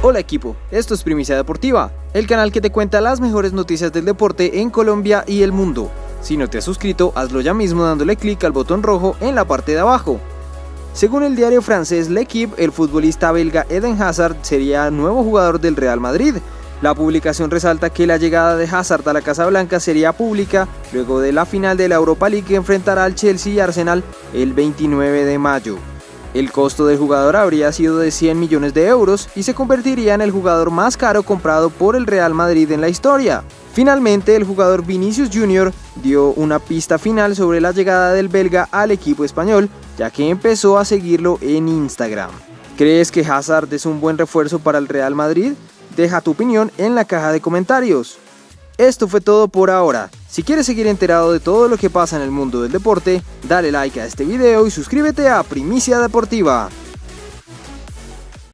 Hola equipo, esto es Primicia Deportiva, el canal que te cuenta las mejores noticias del deporte en Colombia y el mundo. Si no te has suscrito, hazlo ya mismo dándole clic al botón rojo en la parte de abajo. Según el diario francés L'Equipe, el futbolista belga Eden Hazard sería nuevo jugador del Real Madrid. La publicación resalta que la llegada de Hazard a la Casa Blanca sería pública luego de la final de la Europa League que enfrentará al Chelsea y Arsenal el 29 de mayo. El costo del jugador habría sido de 100 millones de euros y se convertiría en el jugador más caro comprado por el Real Madrid en la historia. Finalmente, el jugador Vinicius Jr. dio una pista final sobre la llegada del belga al equipo español, ya que empezó a seguirlo en Instagram. ¿Crees que Hazard es un buen refuerzo para el Real Madrid? Deja tu opinión en la caja de comentarios. Esto fue todo por ahora. Si quieres seguir enterado de todo lo que pasa en el mundo del deporte, dale like a este video y suscríbete a Primicia Deportiva.